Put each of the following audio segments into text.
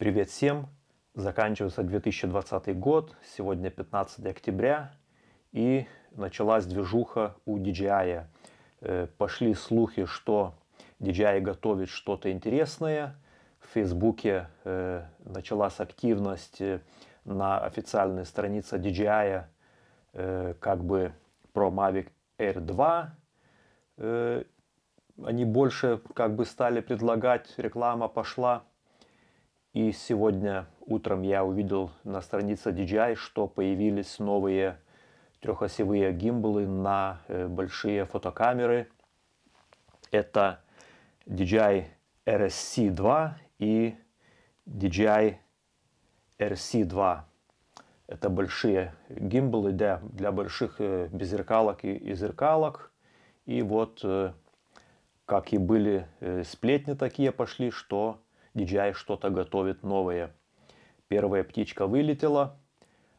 Привет всем! Заканчивается 2020 год, сегодня 15 октября и началась движуха у DJI. Э, пошли слухи, что DJI готовит что-то интересное. В Фейсбуке э, началась активность э, на официальной странице DJI как бы про Mavic Air 2 они больше как бы стали предлагать, реклама пошла. И сегодня утром я увидел на странице DJI, что появились новые трехосевые гимбалы на э, большие фотокамеры. Это DJI RSC2 и DJI RC2. Это большие гимбалы для, для больших э, беззеркалок и, и зеркалок. И вот э, как и были сплетни такие пошли, что DJI что-то готовит новое. Первая птичка вылетела,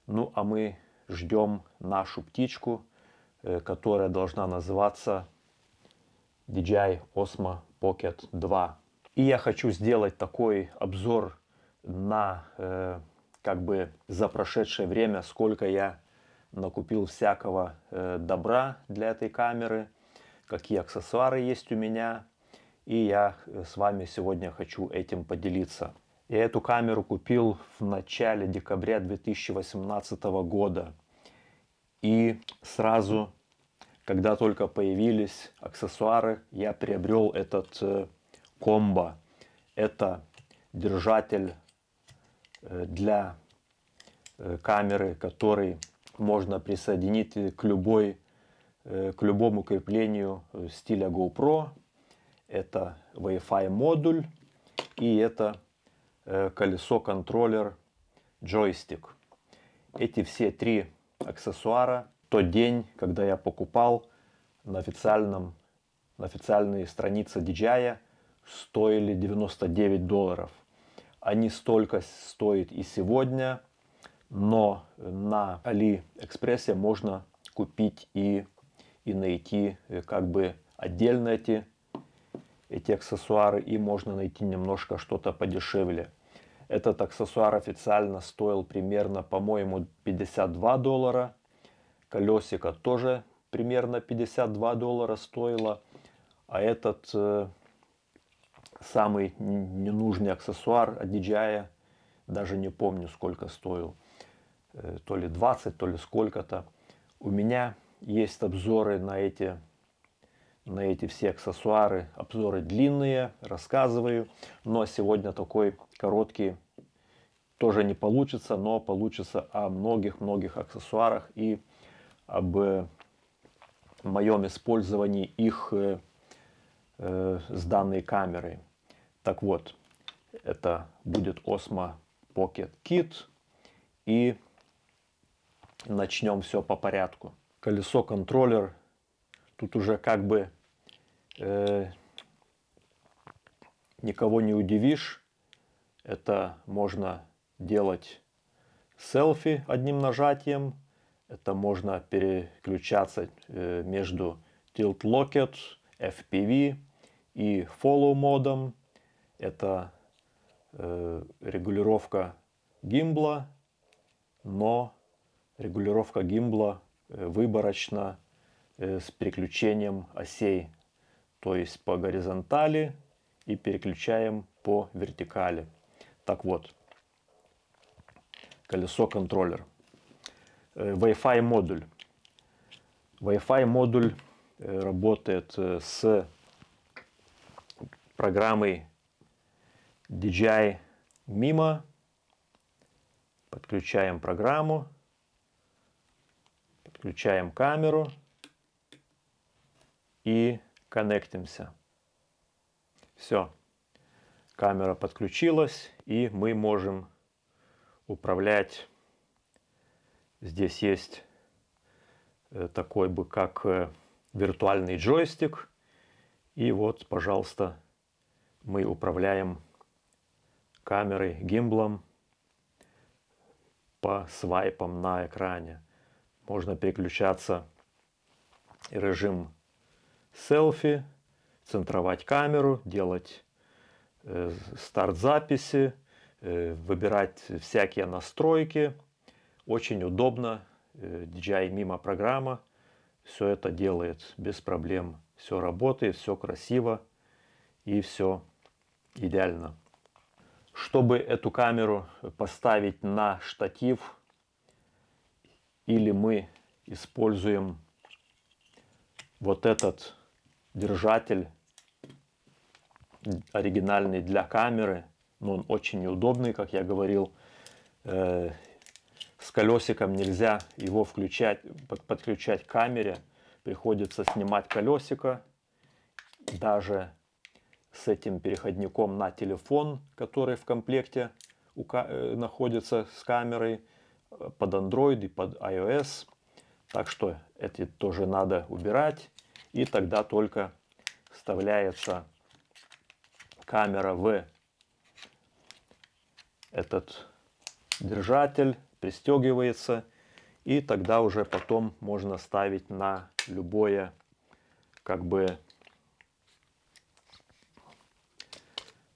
ну а мы ждем нашу птичку, э, которая должна называться DJI Osmo Pocket 2. И я хочу сделать такой обзор на э, как бы за прошедшее время, сколько я накупил всякого добра для этой камеры какие аксессуары есть у меня. И я э, с вами сегодня хочу этим поделиться. Я эту камеру купил в начале декабря 2018 года. И сразу, когда только появились аксессуары, я приобрел этот э, комбо. Это держатель э, для камеры, который можно присоединить к любой к любому креплению стиля GoPro. Это Wi-Fi модуль и это э, колесо-контроллер джойстик. Эти все три аксессуара тот день, когда я покупал на, официальном, на официальной странице DJI, стоили 99 долларов. Они столько стоят и сегодня, но на AliExpress можно купить и и найти э, как бы отдельно эти, эти аксессуары и можно найти немножко что-то подешевле. Этот аксессуар официально стоил примерно, по-моему, 52 доллара. Колесико тоже примерно 52 доллара стоило. А этот э, самый ненужный аксессуар от DJI, даже не помню сколько стоил. Э, то ли 20, то ли сколько-то. У меня есть обзоры на эти, на эти все аксессуары. Обзоры длинные, рассказываю. Но сегодня такой короткий тоже не получится, но получится о многих-многих аксессуарах и об э, моем использовании их э, э, с данной камерой. Так вот, это будет Osmo Pocket Kit. И начнем все по порядку колесо контроллер. Тут уже как бы э, никого не удивишь. Это можно делать селфи одним нажатием. Это можно переключаться э, между Tilt Locket, FPV и Follow модом. Это э, регулировка гимбла, но регулировка гимбла Э, выборочно э, с переключением осей. То есть по горизонтали и переключаем по вертикали. Так вот, колесо контроллер. Э, Wi-Fi модуль. Wi-Fi модуль работает с программой DJI Mimo. Подключаем программу. Включаем камеру и коннектимся. Все. Камера подключилась и мы можем управлять. Здесь есть э, такой бы как э, виртуальный джойстик. И вот, пожалуйста, мы управляем камерой, гимблом по свайпам на экране можно переключаться режим селфи, центровать камеру, делать э, старт записи, э, выбирать всякие настройки. Очень удобно. Э, DJI Mimo программа все это делает без проблем. Все работает, все красиво и все идеально. Чтобы эту камеру поставить на штатив, или мы используем вот этот держатель оригинальный для камеры, но он очень неудобный, как я говорил. Э, с колесиком нельзя его включать, подключать к камере. Приходится снимать колесико. Даже с этим переходником на телефон, который в комплекте э, находится с камерой э, под Android и под iOS. Так что эти тоже надо убирать. И тогда только вставляется камера в этот держатель, пристегивается. И тогда уже потом можно ставить на любое как бы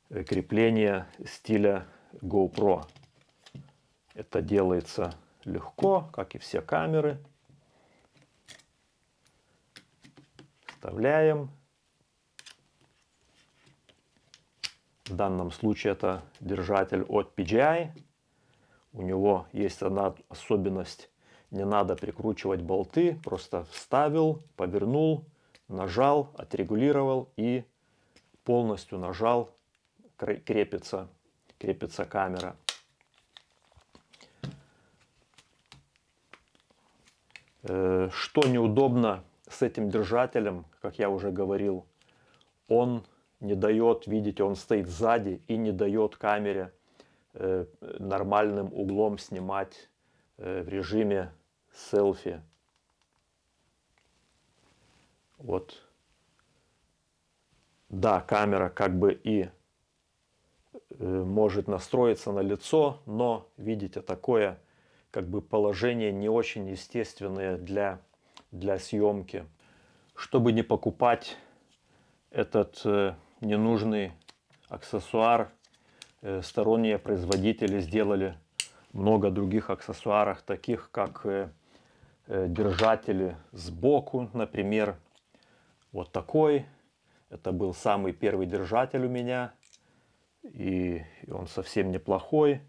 крепление стиля GoPro. Это делается легко, как и все камеры. Вставляем. В данном случае это держатель от PGI. У него есть одна особенность. Не надо прикручивать болты. Просто вставил, повернул, нажал, отрегулировал и полностью нажал крепится, крепится камера. Э, что неудобно с этим держателем, как я уже говорил, он не дает, видите, он стоит сзади и не дает камере э, нормальным углом снимать э, в режиме селфи. Вот. Да, камера как бы и Э, может настроиться на лицо, но видите такое как бы положение не очень естественное для, для съемки. Чтобы не покупать этот э, ненужный аксессуар, э, сторонние производители сделали много других аксессуаров, таких как э, держатели сбоку, например, вот такой. Это был самый первый держатель у меня и он совсем неплохой.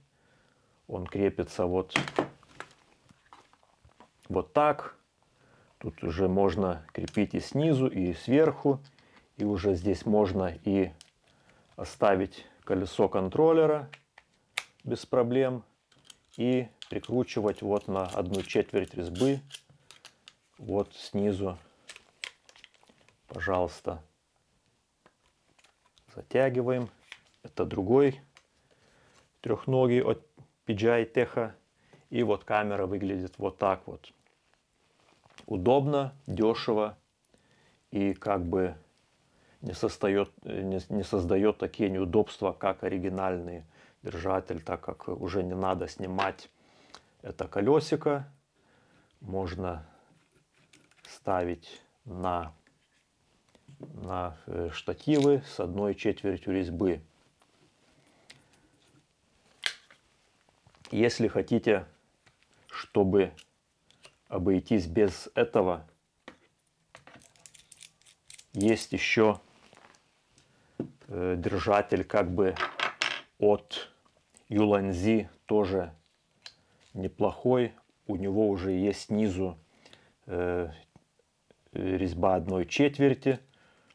Он крепится вот, вот так. Тут уже можно крепить и снизу, и сверху. И уже здесь можно и оставить колесо контроллера без проблем. И прикручивать вот на одну четверть резьбы. Вот снизу, пожалуйста, затягиваем. Это другой трехногий от PGI Techa. И вот камера выглядит вот так вот. Удобно, дешево и как бы не, создает, не, не создает такие неудобства, как оригинальный держатель, так как уже не надо снимать это колесико. Можно ставить на, на э, штативы с одной четвертью резьбы. Если хотите, чтобы обойтись без этого, есть еще э, держатель как бы от Юланзи, тоже неплохой. У него уже есть снизу э, резьба одной четверти,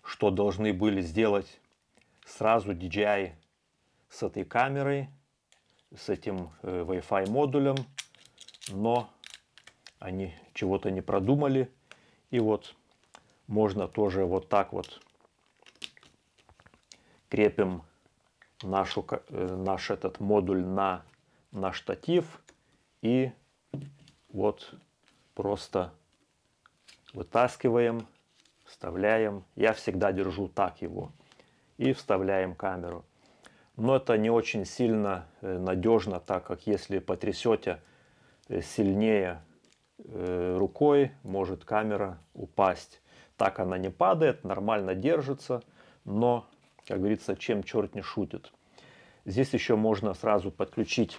что должны были сделать? Сразу DJI с этой камерой с этим э, Wi-Fi модулем, но они чего-то не продумали. И вот можно тоже вот так вот крепим нашу, э, наш этот модуль на, на штатив и вот просто вытаскиваем, вставляем. Я всегда держу так его и вставляем камеру но это не очень сильно э, надежно, так как если потрясете э, сильнее рукой, может камера упасть. Так она не падает, нормально держится, но, как говорится, чем черт не шутит. Здесь еще можно сразу подключить,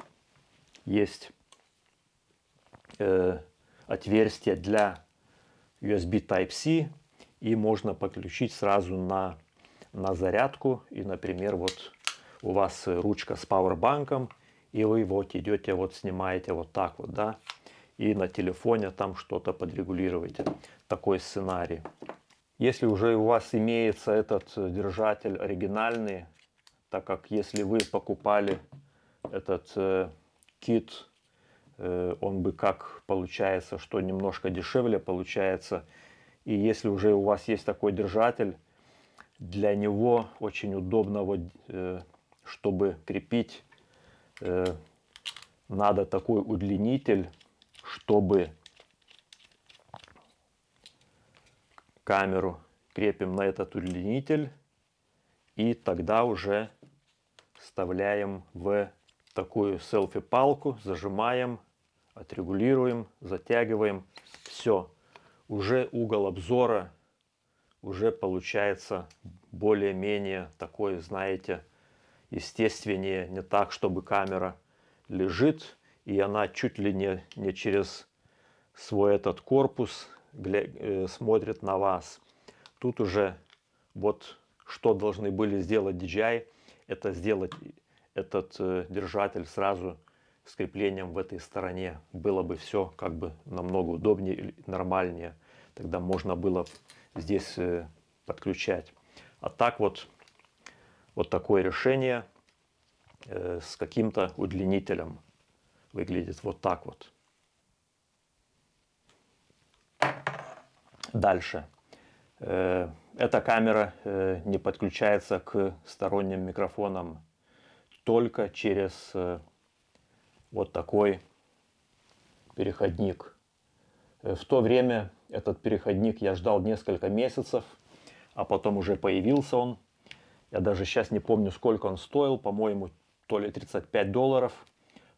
есть э, отверстие для USB Type-C, и можно подключить сразу на, на зарядку. И, например, вот у вас ручка с пауэрбанком, и вы вот идете, вот снимаете вот так вот, да, и на телефоне там что-то подрегулируете. Такой сценарий. Если уже у вас имеется этот держатель оригинальный, так как если вы покупали этот э, кит, э, он бы как получается, что немножко дешевле получается. И если уже у вас есть такой держатель, для него очень удобно, вот, э, чтобы крепить, э, надо такой удлинитель, чтобы камеру крепим на этот удлинитель и тогда уже вставляем в такую селфи-палку, зажимаем, отрегулируем, затягиваем. Все, уже угол обзора уже получается более-менее такой, знаете, естественнее, не так, чтобы камера лежит, и она чуть ли не, не через свой этот корпус э, смотрит на вас. Тут уже вот что должны были сделать DJI, это сделать этот э, держатель сразу с креплением в этой стороне. Было бы все как бы намного удобнее, нормальнее. Тогда можно было здесь э, подключать. А так вот, вот такое решение с каким-то удлинителем выглядит вот так вот. Дальше. Э, эта камера э, не подключается к сторонним микрофонам только через э, вот такой переходник. В то время этот переходник я ждал несколько месяцев, а потом уже появился он. Я даже сейчас не помню, сколько он стоил, по-моему, то ли 35 долларов,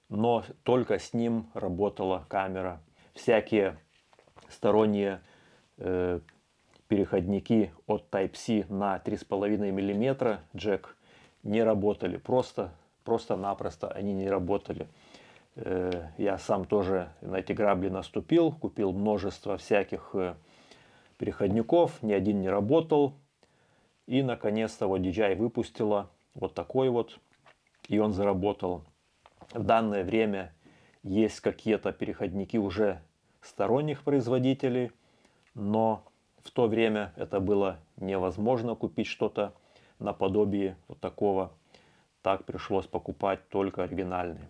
но только с ним работала камера. Всякие сторонние э, переходники от Type-C на 3,5 мм джек не работали. Просто, просто-напросто они не работали. Э, я сам тоже на эти грабли наступил, купил множество всяких э, переходников, ни один не работал. И наконец-то вот DJI выпустила вот такой вот, и он заработал. В данное время есть какие-то переходники уже сторонних производителей, но в то время это было невозможно купить что-то наподобие вот такого. Так пришлось покупать только оригинальный.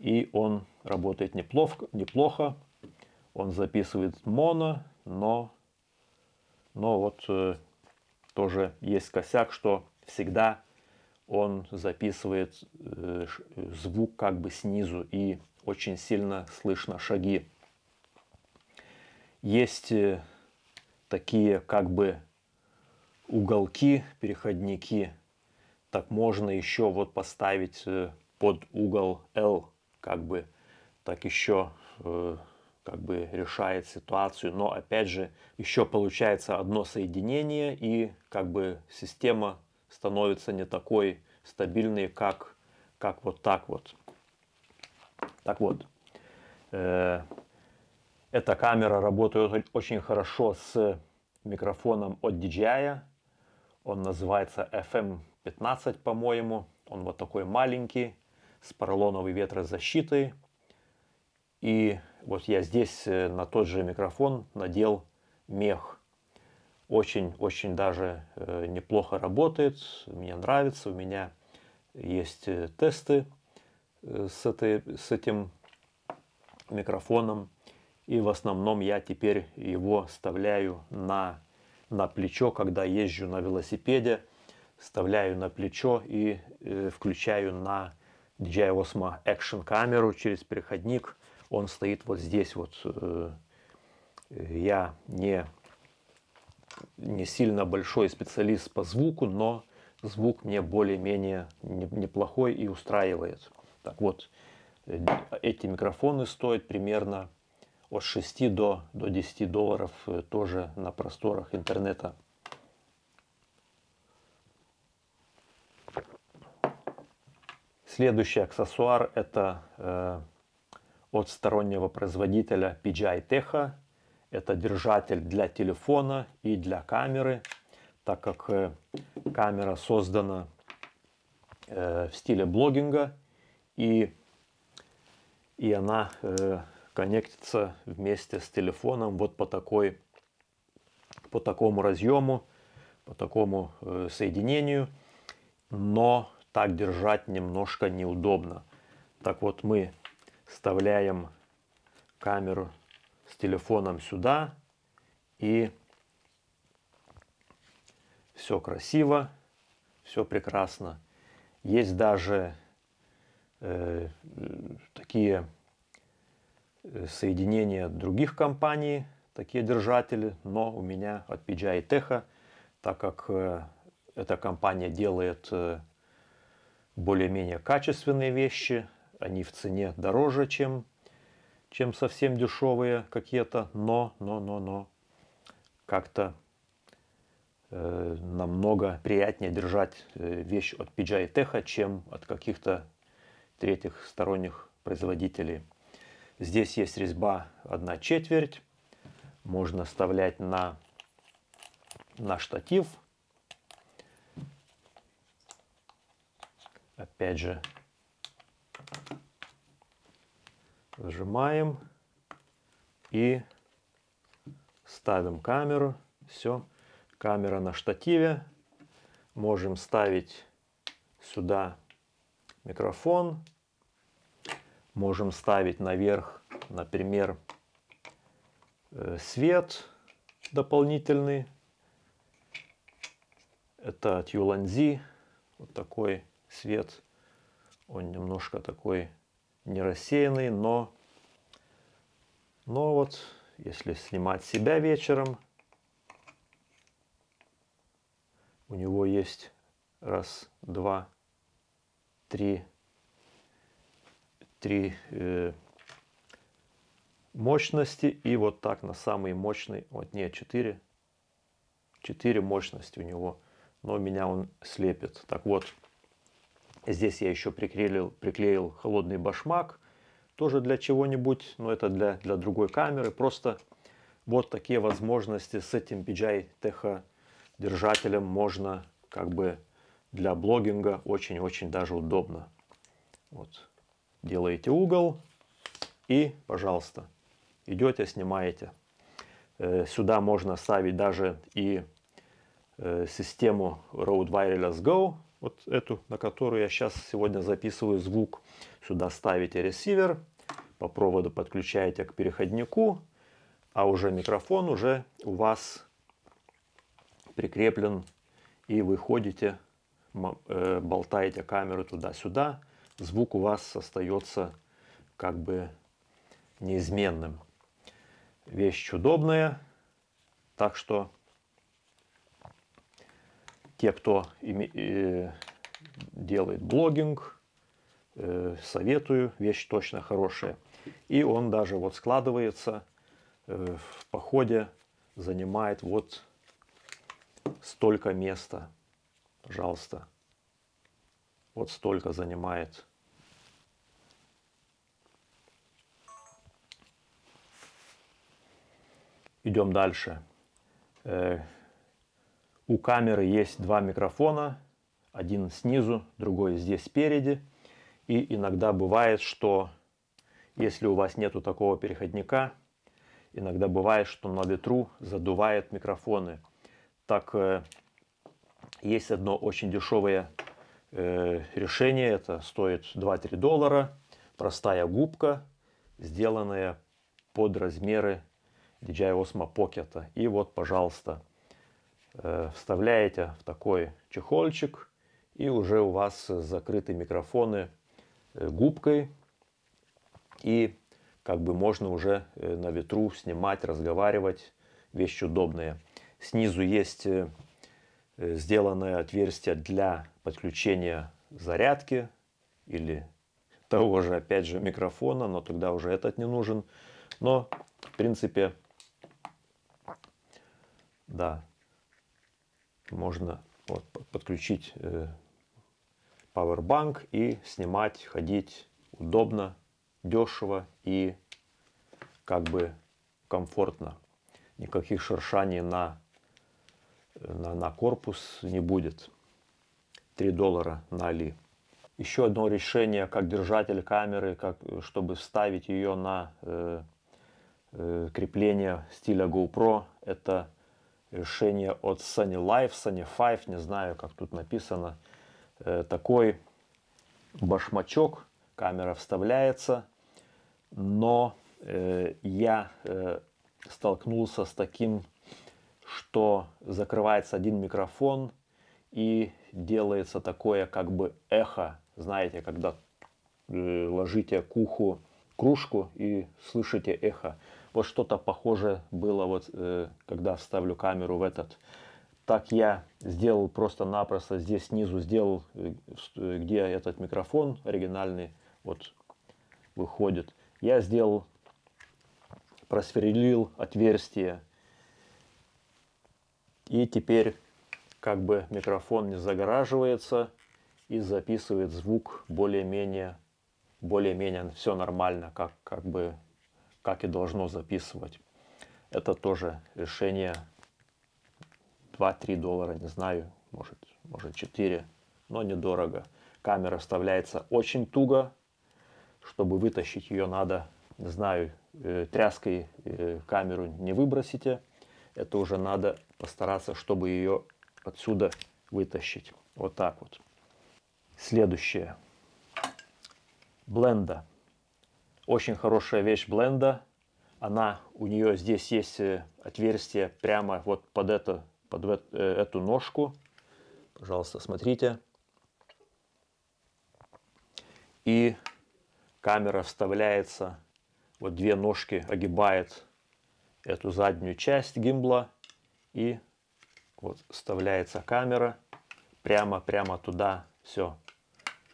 И он работает неплохо, неплохо. Он записывает моно, но, но вот э, тоже есть косяк, что всегда он записывает э, звук как бы снизу и очень сильно слышно шаги. Есть э, такие как бы уголки, переходники. Так можно еще вот поставить э, под угол L, как бы так еще как бы решает ситуацию. Но опять же, еще получается одно соединение и как бы система становится не такой стабильной, как, как вот так вот. Так вот, э, эта камера работает очень хорошо с микрофоном от DJI. Он называется FM15, по-моему. Он вот такой маленький, с поролоновой ветрозащитой. И вот я здесь э, на тот же микрофон надел мех. Очень-очень даже э, неплохо работает. Мне нравится. У меня есть э, тесты с, этой, с этим микрофоном. И в основном я теперь его вставляю на, на плечо, когда езжу на велосипеде. Вставляю на плечо и э, включаю на DJI Osmo Action камеру через переходник. Он стоит вот здесь вот. Э, я не, не сильно большой специалист по звуку, но звук мне более-менее неплохой и устраивает. Так вот, э, эти микрофоны стоят примерно от 6 до, до 10 долларов э, тоже на просторах интернета. Следующий аксессуар это э, от стороннего производителя PGI Techa. Это держатель для телефона и для камеры, так как э, камера создана э, в стиле блогинга и, и она э, коннектится вместе с телефоном вот по такой по такому разъему, по такому соединению, но так держать немножко неудобно. Так вот мы вставляем камеру с телефоном сюда и все красиво, все прекрасно. Есть даже э, такие э, соединения других компаний, такие держатели, но у меня от PGI Tech, так как э, эта компания делает э, более-менее качественные вещи, они в цене дороже, чем, чем совсем дешевые какие-то, но, но, но, но как-то э, намного приятнее держать э, вещь от PGI Tech, чем от каких-то третьих сторонних производителей. Здесь есть резьба 1 четверть. Можно вставлять на, на штатив. Опять же, Зажимаем и ставим камеру. Все, камера на штативе. Можем ставить сюда микрофон. Можем ставить наверх, например, э, свет дополнительный. Это от Юланзи. Вот такой свет. Он немножко такой не рассеянный, но, но вот если снимать себя вечером, у него есть раз, два, три, три э, мощности и вот так на самый мощный, вот нет, четыре, четыре мощности у него, но меня он слепит. Так вот, Здесь я еще приклеил, приклеил холодный башмак, тоже для чего-нибудь, но это для, для другой камеры. Просто вот такие возможности с этим PGI Techa держателем можно как бы для блогинга очень-очень даже удобно. Вот. Делаете угол и, пожалуйста, идете, снимаете. Э, сюда можно ставить даже и э, систему Rode Wireless Go, вот эту, на которую я сейчас сегодня записываю звук. Сюда ставите ресивер, по проводу подключаете к переходнику, а уже микрофон уже у вас прикреплен и вы ходите, э, болтаете камеру туда-сюда, звук у вас остается как бы неизменным. Вещь удобная, так что те, кто э, делает блогинг, э, советую, вещь точно хорошая. И он даже вот складывается э, в походе, занимает вот столько места. Пожалуйста. Вот столько занимает. Идем дальше. У камеры есть два микрофона, один снизу, другой здесь спереди. И иногда бывает, что если у вас нету такого переходника, иногда бывает, что на ветру задувает микрофоны. Так э, есть одно очень дешевое э, решение, это стоит 2-3 доллара. Простая губка, сделанная под размеры DJI Osmo Pocket. И вот, пожалуйста, вставляете в такой чехольчик, и уже у вас закрыты микрофоны э, губкой, и как бы можно уже э, на ветру снимать, разговаривать, вещь удобная. Снизу есть сделанное отверстие для подключения зарядки или того же, опять же, микрофона, но тогда уже этот не нужен. Но, в принципе, да, можно вот, подключить э, Powerbank и снимать, ходить удобно, дешево и как бы комфортно. Никаких шершаний на, на, на корпус не будет. 3 доллара на Али. Еще одно решение, как держатель камеры, как, чтобы вставить ее на э, э, крепление стиля GoPro, это решение от Sunny Life, Sunny 5, не знаю, как тут написано. Э, такой башмачок, камера вставляется, но э, я э, столкнулся с таким, что закрывается один микрофон и делается такое как бы эхо знаете, когда ложите к уху кружку и слышите эхо. Вот что-то похожее было, вот, э, когда вставлю камеру в этот. Так я сделал просто-напросто здесь снизу, сделал, э, где этот микрофон оригинальный, вот, выходит. Я сделал, просверлил отверстие. И теперь как бы микрофон не загораживается и записывает звук более-менее, более-менее все нормально, как, как бы, как и должно записывать. Это тоже решение 2-3 доллара, не знаю, может, может 4, но недорого. Камера вставляется очень туго, чтобы вытащить ее надо, не знаю, э, тряской э, камеру не выбросите. Это уже надо постараться, чтобы ее отсюда вытащить. Вот так вот. Следующее. Бленда. Очень хорошая вещь бленда. Она, у нее здесь есть э, отверстие прямо вот под, это, под э, эту ножку. Пожалуйста, смотрите. И камера вставляется, вот две ножки огибает эту заднюю часть гимбла. И вот вставляется камера прямо-прямо туда. Все,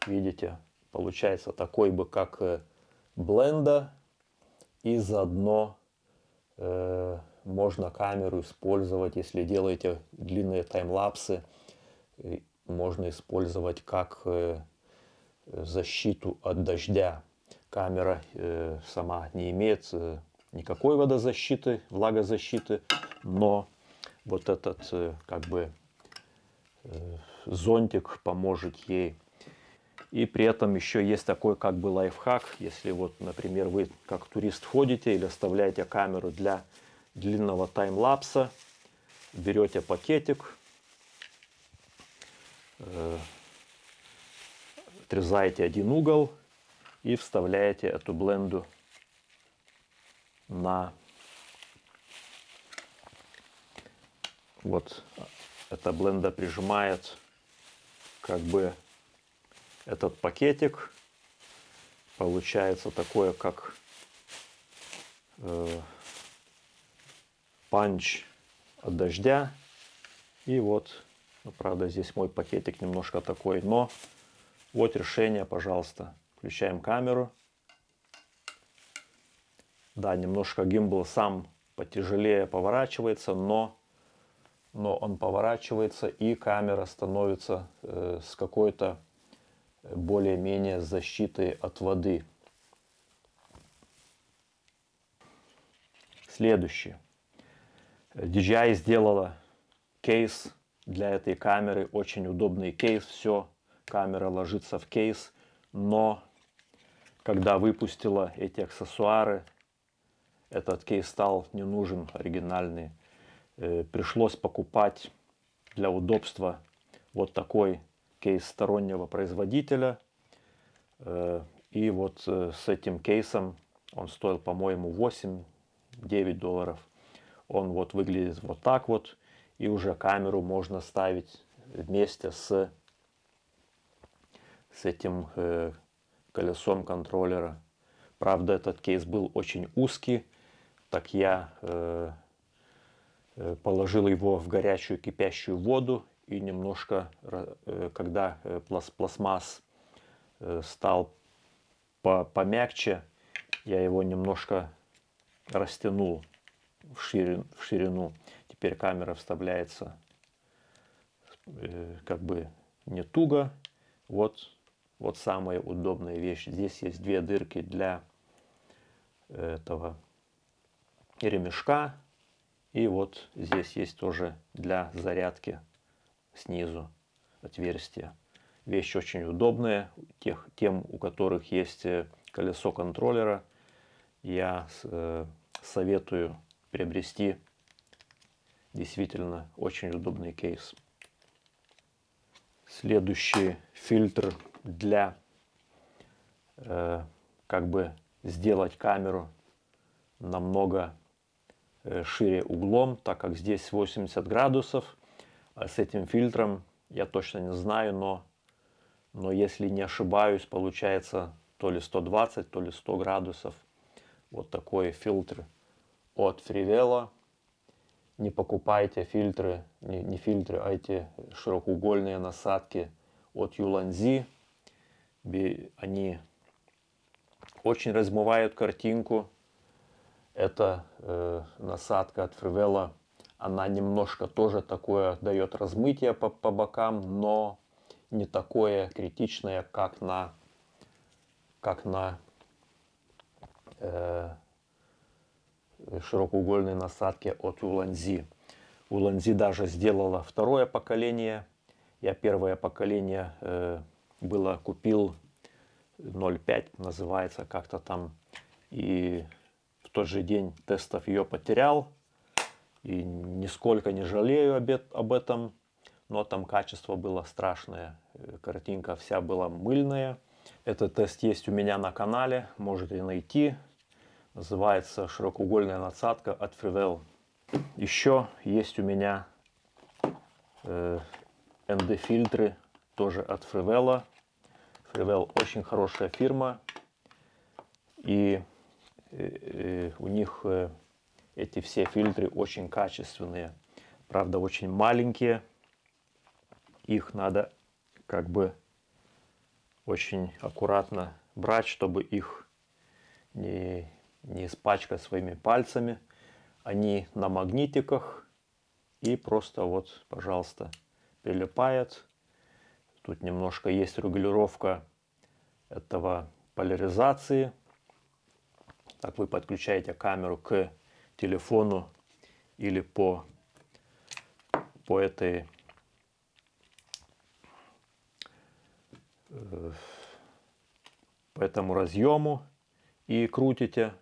видите, получается такой бы как э, бленда. И заодно э, можно камеру использовать, если делаете длинные таймлапсы, можно использовать как э, защиту от дождя. Камера э, сама не имеет э, никакой водозащиты, влагозащиты, но вот этот э, как бы э, зонтик поможет ей и при этом еще есть такой как бы лайфхак, если вот, например, вы как турист ходите или оставляете камеру для длинного таймлапса, берете пакетик, э, отрезаете один угол и вставляете эту бленду на вот эта бленда прижимает как бы этот пакетик. Получается такое, как э, панч от дождя. И вот, ну, правда, здесь мой пакетик немножко такой, но вот решение, пожалуйста. Включаем камеру. Да, немножко гимбл сам потяжелее поворачивается, но, но он поворачивается и камера становится э, с какой-то более-менее защиты от воды. Следующее. DJI сделала кейс для этой камеры. Очень удобный кейс. Все, камера ложится в кейс. Но когда выпустила эти аксессуары, этот кейс стал не нужен, оригинальный. Э, пришлось покупать для удобства вот такой кейс стороннего производителя. Э, и вот э, с этим кейсом, он стоил, по-моему, 8-9 долларов. Он вот выглядит вот так вот. И уже камеру можно ставить вместе с, с этим э, колесом контроллера. Правда, этот кейс был очень узкий. Так я э, э положил его в горячую кипящую воду и немножко, э, когда э, пластмасс э, стал помягче, я его немножко растянул в ширину, в ширину. Теперь камера вставляется как бы не туго. вот, вот самая удобная вещь. Здесь есть две дырки для этого ремешка. И вот здесь есть тоже для зарядки снизу отверстие. Вещь очень удобная. Тех, тем, у которых есть э, колесо контроллера, я э, советую приобрести действительно очень удобный кейс. Следующий фильтр для э, как бы сделать камеру намного э, шире углом, так как здесь 80 градусов. А с этим фильтром я точно не знаю, но, но если не ошибаюсь, получается то ли 120, то ли 100 градусов. Вот такой фильтр от Фривела. Не покупайте фильтры, не, не фильтры, а эти широкоугольные насадки от Юланзи. Они очень размывают картинку. Это э, насадка от Фривела она немножко тоже такое дает размытие по, по бокам, но не такое критичное, как на, как на э, широкоугольной насадке от Уланзи. Уланзи даже сделала второе поколение. Я первое поколение э, было купил 0.5, называется как-то там. И в тот же день тестов ее потерял. И нисколько не жалею об этом, но там качество было страшное. Э, картинка вся была мыльная. Этот тест есть у меня на канале, можете найти. Называется широкоугольная насадка от Freewell. Еще есть у меня э, ND-фильтры, тоже от Freewell. Freewell очень хорошая фирма. И э, э, у них э, эти все фильтры очень качественные. Правда, очень маленькие. Их надо как бы очень аккуратно брать, чтобы их не, не испачкать своими пальцами. Они на магнитиках и просто вот, пожалуйста, прилипает. Тут немножко есть регулировка этого поляризации. Так вы подключаете камеру к телефону или по, по этой э, по этому разъему и крутите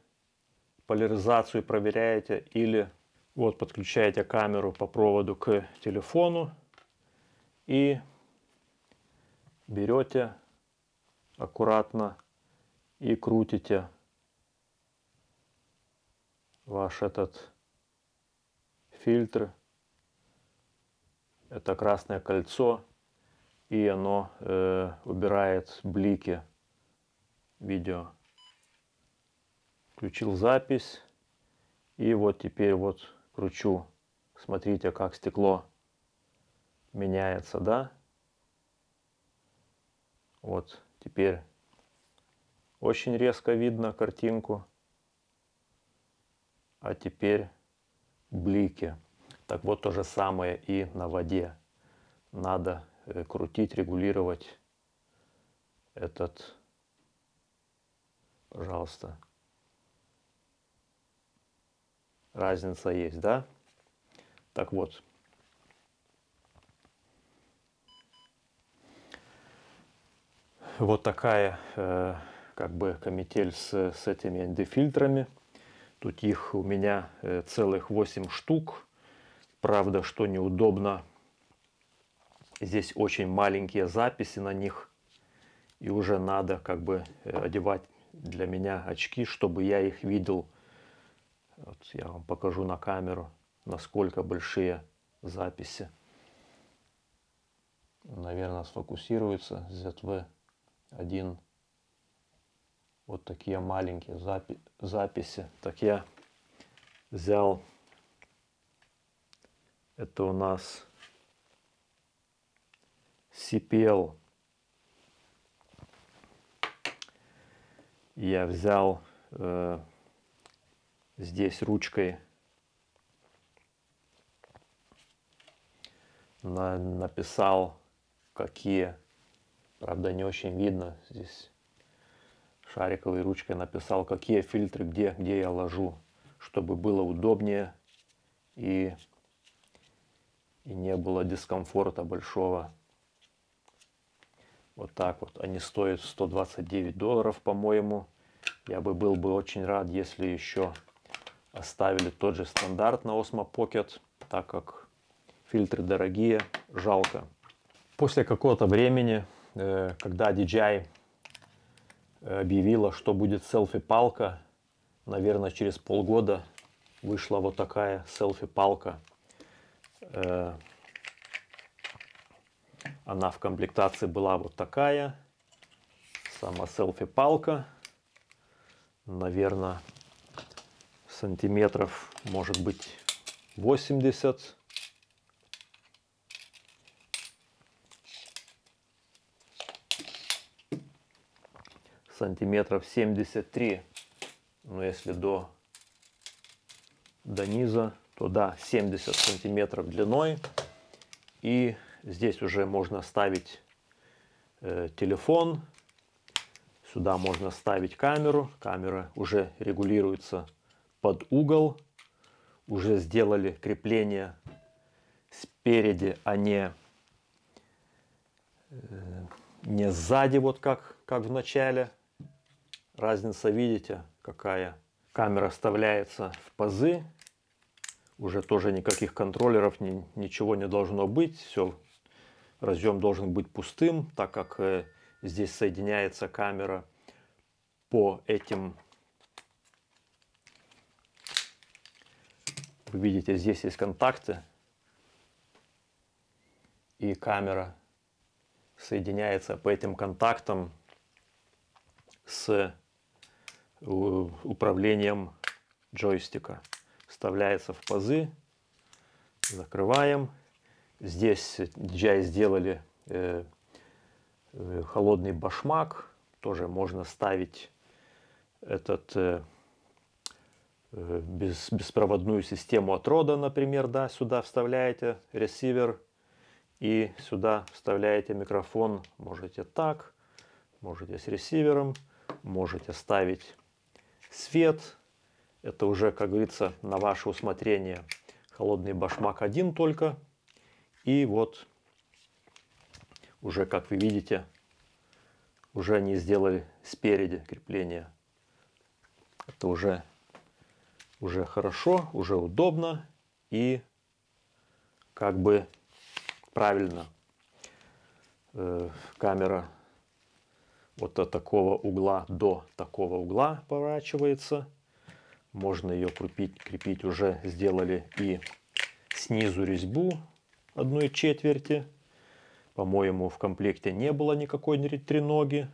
поляризацию, проверяете или вот подключаете камеру по проводу к телефону и берете аккуратно и крутите ваш этот фильтр. Это красное кольцо. И оно э, убирает блики видео. Включил запись. И вот теперь вот кручу. Смотрите, как стекло меняется, да? Вот теперь очень резко видно картинку а теперь блики. Так вот то же самое и на воде. Надо э, крутить, регулировать этот, пожалуйста. Разница есть, да? Так вот. Вот такая э, как бы комитель с, с этими ND-фильтрами. Тут их у меня э, целых 8 штук. Правда, что неудобно, здесь очень маленькие записи на них. И уже надо как бы э, одевать для меня очки, чтобы я их видел. Вот я вам покажу на камеру, насколько большие записи. Наверное, сфокусируется ZV-1 вот такие маленькие запи записи. Так я взял, это у нас CPL. Я взял э, здесь ручкой на, написал, какие Правда, не очень видно. Здесь шариковой ручкой написал, какие фильтры, где, где я ложу, чтобы было удобнее и, и не было дискомфорта большого. Вот так вот. Они стоят 129 долларов, по-моему. Я бы был бы очень рад, если еще оставили тот же стандарт на Osmo Pocket, так как фильтры дорогие, жалко. После какого-то времени, э, когда DJI объявила, что будет селфи-палка, наверное, через полгода вышла вот такая селфи-палка. Э, она в комплектации была вот такая. Сама селфи-палка. Наверное, сантиметров, может быть, 80. Сантиметров 73. Но если до, до низа, то да, 70 сантиметров длиной. И здесь уже можно ставить э, телефон. Сюда можно ставить камеру. Камера уже регулируется под угол. Уже сделали крепление спереди, а не, э, не сзади, вот как, как в начале. Разница, видите, какая? Камера вставляется в пазы. Уже тоже никаких контроллеров, ни, ничего не должно быть. Все, разъем должен быть пустым, так как э, здесь соединяется камера по этим Вы видите, здесь есть контакты. И камера соединяется по этим контактам с управлением джойстика. Вставляется в пазы. Закрываем. Здесь DJI сделали э, э, холодный башмак. Тоже можно ставить этот э, Э, без, беспроводную систему от рода, например, да, сюда вставляете ресивер и сюда вставляете микрофон. Можете так, можете с ресивером, можете ставить свет. Это уже, как говорится, на ваше усмотрение. Холодный башмак один только. И вот уже, как вы видите, уже они сделали спереди крепление. Это уже уже хорошо, уже удобно и как бы правильно. Э, камера вот от такого угла до такого угла поворачивается. Можно ее крепить, крепить уже сделали и снизу резьбу одной четверти. По-моему, в комплекте не было никакой треноги.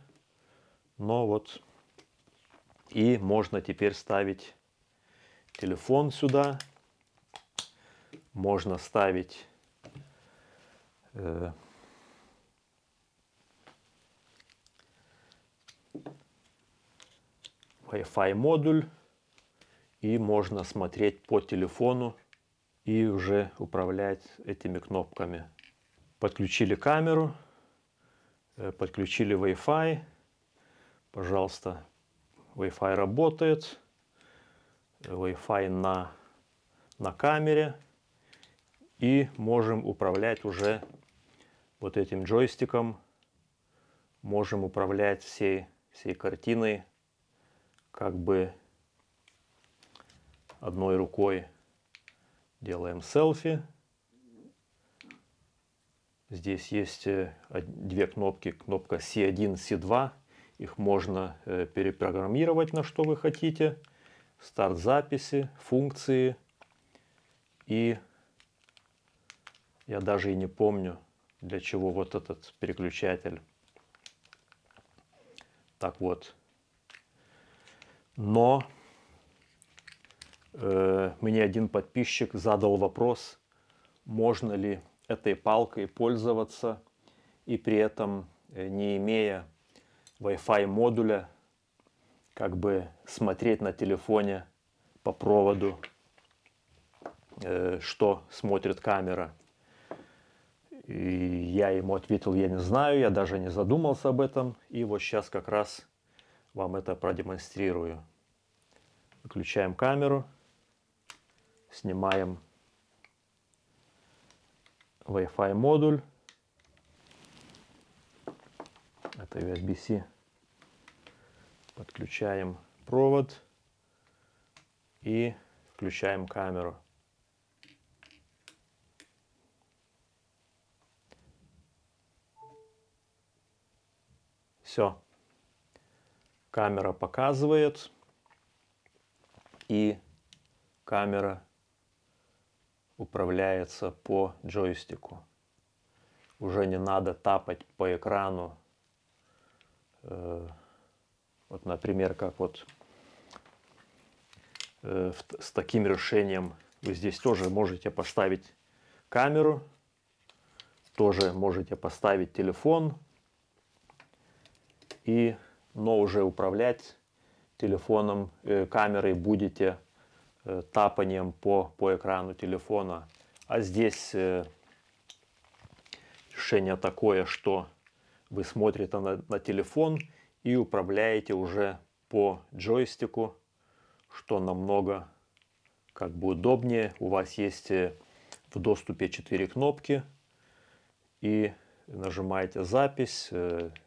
Но вот и можно теперь ставить телефон сюда. Можно ставить э, Wi-Fi модуль. И можно смотреть по телефону и уже управлять этими кнопками. Подключили камеру, э, подключили Wi-Fi. Пожалуйста, Wi-Fi работает. Wi-Fi на, на камере. И можем управлять уже вот этим джойстиком. Можем управлять всей, всей картиной как бы одной рукой. Делаем селфи. Здесь есть э, две кнопки, кнопка C1, C2. Их можно э, перепрограммировать на что вы хотите старт записи, функции. И я даже и не помню, для чего вот этот переключатель. Так вот. Но э, мне один подписчик задал вопрос, можно ли этой палкой пользоваться и при этом э, не имея Wi-Fi модуля как бы смотреть на телефоне по проводу, э, что смотрит камера. И я ему ответил, я не знаю, я даже не задумался об этом. И вот сейчас как раз вам это продемонстрирую. Выключаем камеру, снимаем Wi-Fi модуль. Это USB-C. Подключаем провод и включаем камеру. Все. Камера показывает. И камера управляется по джойстику. Уже не надо тапать по экрану. Э, вот, например, как вот э, с таким решением вы здесь тоже можете поставить камеру, тоже можете поставить телефон, и, но уже управлять телефоном, э, камерой будете э, тапанием по, по экрану телефона. А здесь э, решение такое, что вы смотрите на, на телефон и управляете уже по джойстику, что намного как бы удобнее. У вас есть в доступе 4 кнопки и нажимаете запись,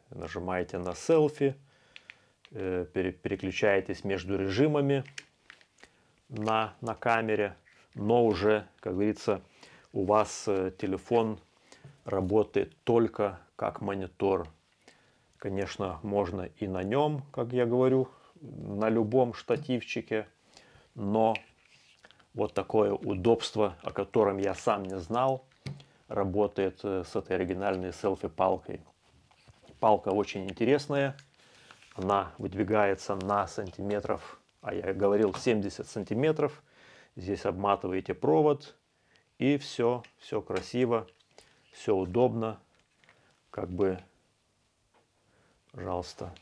нажимаете на селфи, переключаетесь между режимами на, на камере, но уже, как говорится, у вас э, телефон работает только как монитор. Конечно, можно и на нем, как я говорю, на любом штативчике, но вот такое удобство, о котором я сам не знал, работает э, с этой оригинальной селфи-палкой. Палка очень интересная. Она выдвигается на сантиметров, а я говорил 70 сантиметров. Здесь обматываете провод и все, все красиво, все удобно. Как бы, пожалуйста,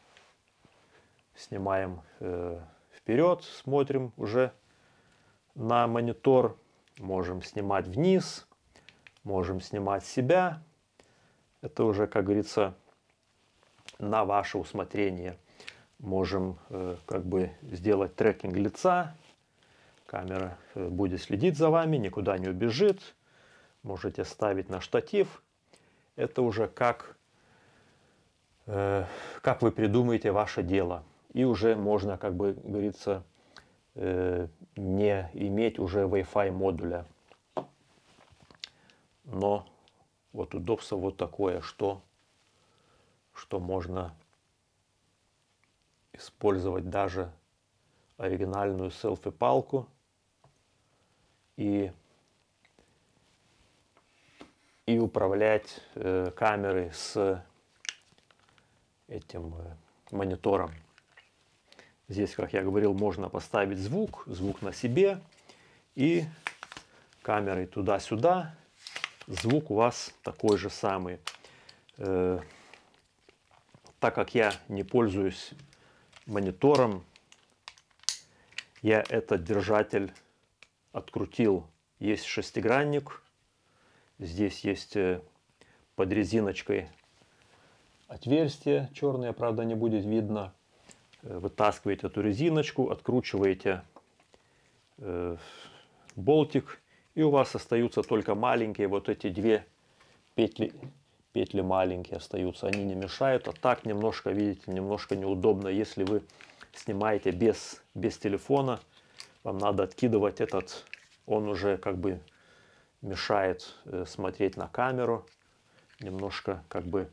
снимаем э, вперед, смотрим уже на монитор. Можем снимать вниз, можем снимать себя. Это уже, как говорится, на ваше усмотрение. Можем э, как бы сделать трекинг лица. Камера э, будет следить за вами, никуда не убежит. Можете ставить на штатив. Это уже как, э, как вы придумаете ваше дело. И уже можно, как бы говорится, не иметь уже Wi-Fi модуля но вот удобство вот такое, что, что можно использовать даже оригинальную селфи-палку и, и управлять э, камерой с этим э, монитором. Здесь, как я говорил, можно поставить звук, звук на себе и камерой туда-сюда звук у вас такой же самый. Э, так как я не пользуюсь монитором, я этот держатель открутил. Есть шестигранник, здесь есть э, под резиночкой отверстие черное, правда не будет видно. Э, вытаскиваете эту резиночку, откручиваете э, болтик и у вас остаются только маленькие вот эти две петли, петли маленькие остаются. Они не мешают, а так немножко, видите, немножко неудобно. Если вы снимаете без, без телефона, вам надо откидывать этот, он уже как бы мешает э, смотреть на камеру. Немножко как бы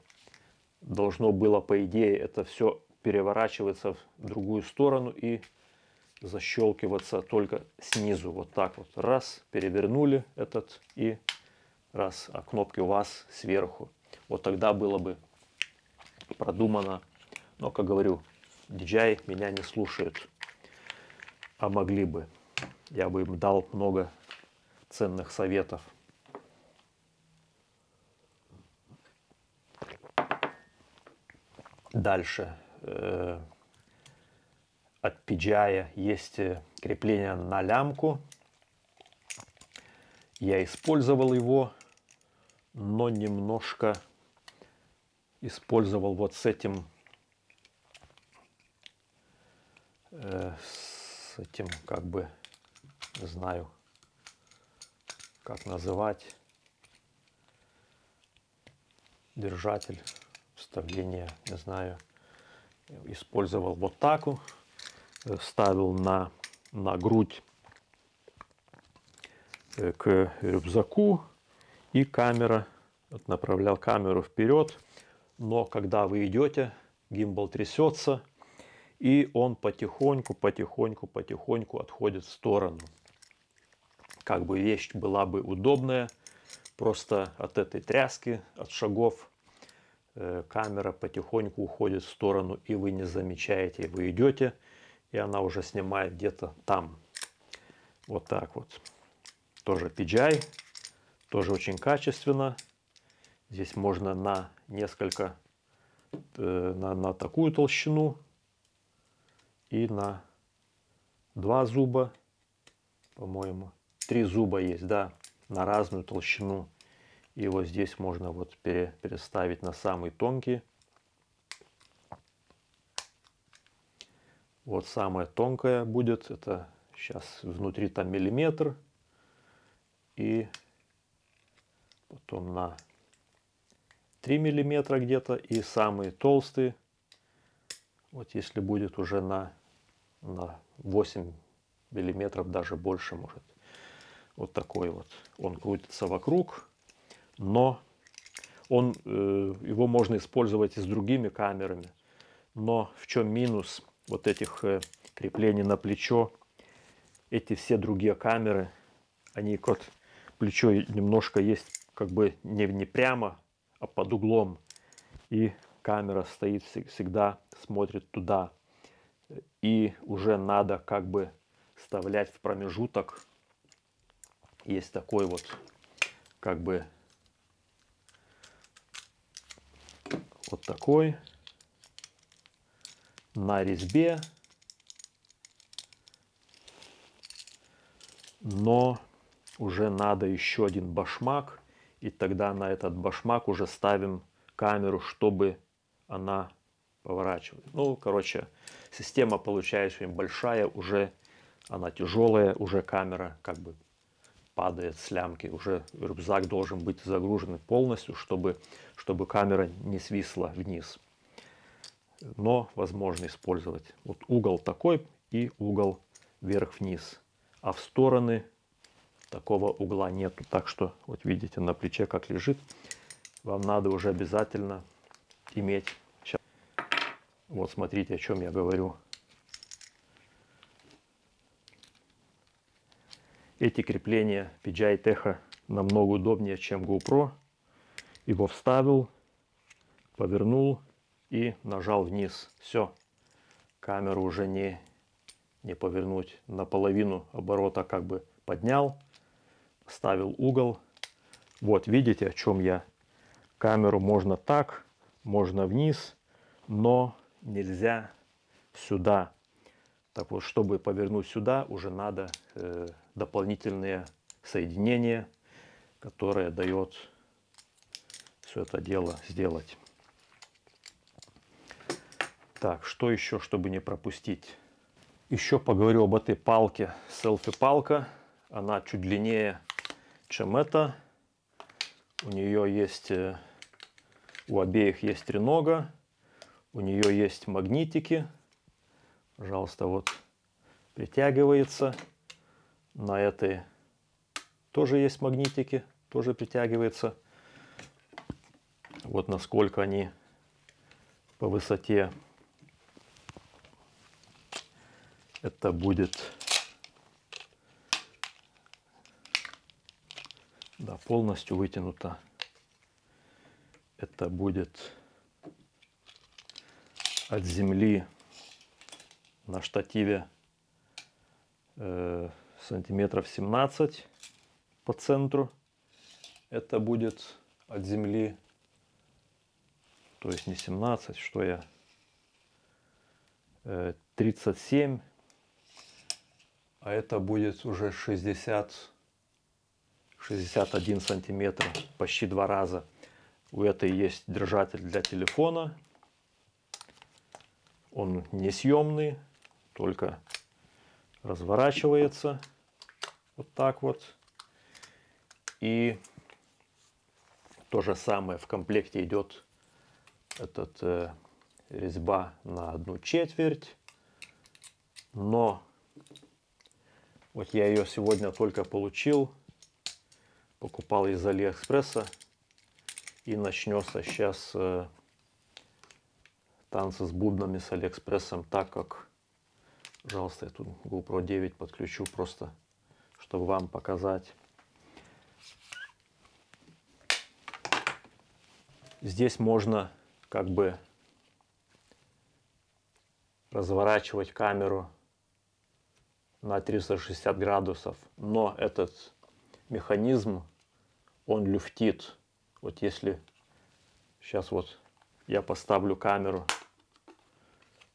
должно было, по идее, это все переворачиваться в другую сторону и защелкиваться только снизу. Вот так вот. Раз, перевернули этот и раз. А кнопки у вас сверху. Вот тогда было бы продумано. Но, как говорю, DJI меня не слушает. А могли бы. Я бы им дал много ценных советов. Дальше. Э, от PGI есть э, крепление на лямку. Я использовал его, но немножко использовал вот с этим э, с этим как бы знаю как называть держатель вставление не знаю использовал вот так э, ставил на на грудь э, к рюкзаку и камера вот направлял камеру вперед но когда вы идете гимбал трясется и он потихоньку потихоньку потихоньку отходит в сторону как бы вещь была бы удобная просто от этой тряски от шагов Э, камера потихоньку уходит в сторону, и вы не замечаете, вы идете, и она уже снимает где-то там. Вот так вот. Тоже PGI, тоже очень качественно. Здесь можно на несколько, э, на, на такую толщину и на два зуба, по-моему. Три зуба есть, да, на разную толщину. И вот здесь можно вот пере, переставить на самый тонкий. Вот самая тонкая будет, это сейчас внутри там миллиметр. И потом на 3 миллиметра где-то. И самый толстый, вот если будет уже на, на 8 миллиметров, даже больше может. Вот такой вот. Он крутится вокруг но он, э, его можно использовать и с другими камерами. Но в чем минус вот этих э, креплений на плечо? Эти все другие камеры, они вот плечо немножко есть как бы не, не прямо, под углом. И камера стоит всегда, смотрит туда. И уже надо как бы вставлять в промежуток. Есть такой вот как бы вот такой на резьбе, но уже надо еще один башмак, и тогда на этот башмак уже ставим камеру, чтобы она поворачивалась. Ну, короче, система получается очень большая, уже она тяжелая, уже камера как бы падает с лямки. Уже рюкзак должен быть загружен полностью, чтобы, чтобы камера не свисла вниз. Но возможно использовать. Вот угол такой и угол вверх-вниз. А в стороны такого угла нету. Так что вот видите на плече как лежит. Вам надо уже обязательно иметь. Вот смотрите о чем я говорю. Эти крепления PGI Techo намного удобнее, чем GoPro. Его вставил, повернул и нажал вниз. Все, камеру уже не, не повернуть. Наполовину оборота как бы поднял, ставил угол. Вот, видите, о чем я. Камеру можно так, можно вниз, но нельзя сюда. Так вот, чтобы повернуть сюда, уже надо э, дополнительные соединения, которые дает все это дело сделать. Так, что еще, чтобы не пропустить? Еще поговорю об этой палке. Селфи-палка. Она чуть длиннее, чем эта. У нее есть, э, у обеих есть тренога. У нее есть магнитики. Пожалуйста, вот притягивается. На этой тоже есть магнитики, тоже притягивается. Вот насколько они по высоте. Это будет да, полностью вытянуто. Это будет от земли на штативе э, сантиметров 17 по центру. Это будет от земли, то есть не 17, что я, 37, э, а это будет уже 60, 61 сантиметр, почти два раза. У этой есть держатель для телефона. Он несъемный, только разворачивается вот так вот. И то же самое в комплекте идет этот э, резьба на одну четверть. Но вот я ее сегодня только получил. Покупал из Алиэкспресса. И начнется сейчас э, танцы с бубнами с Алиэкспрессом, так как, пожалуйста, я тут GoPro 9 подключу просто, чтобы вам показать. Здесь можно как бы разворачивать камеру на 360 градусов, но этот механизм, он люфтит. Вот если сейчас вот я поставлю камеру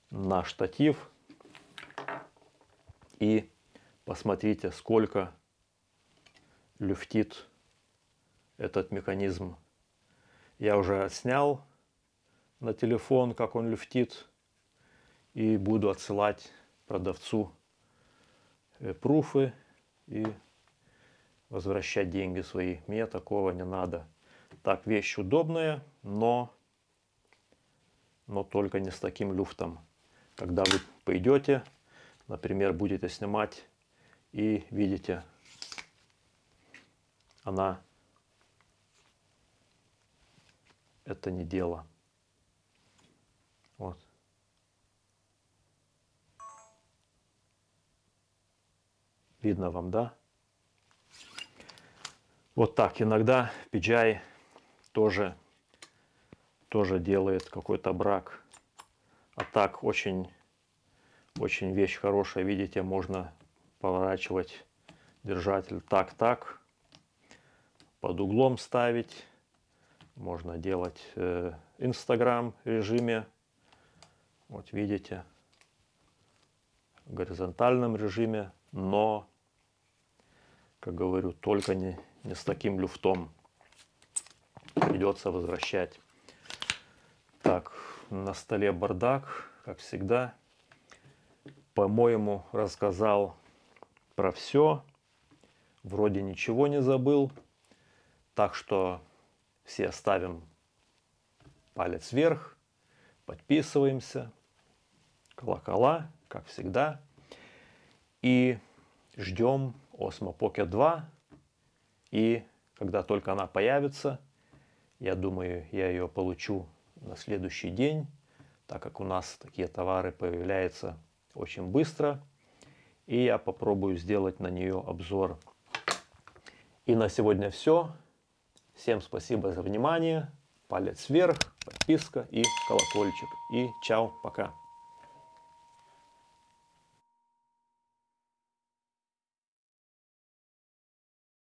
на штатив и посмотрите, сколько люфтит этот механизм. Я уже снял на телефон, как он люфтит, и буду отсылать продавцу э, пруфы и возвращать деньги свои. Мне такого не надо. Так, вещь удобная, но, но только не с таким люфтом. Когда вы пойдете, например, будете снимать и видите, она это не дело. Вот. Видно вам, да? Вот так. Иногда PGI тоже, тоже делает какой-то брак. А так очень, очень вещь хорошая. Видите, можно поворачивать держатель так-так. Под углом ставить. Можно делать э, Instagram режиме. Вот видите. В горизонтальном режиме. Но, как говорю, только не с таким люфтом. Придется возвращать. Так, на столе бардак, как всегда. По-моему, рассказал про все. Вроде ничего не забыл. Так что все ставим палец вверх, подписываемся, колокола, как всегда. И ждем Osmo Pocket 2 и когда только она появится, я думаю, я ее получу на следующий день, так как у нас такие товары появляются очень быстро. И я попробую сделать на нее обзор. И на сегодня все. Всем спасибо за внимание. Палец вверх, подписка и колокольчик. И чао, пока.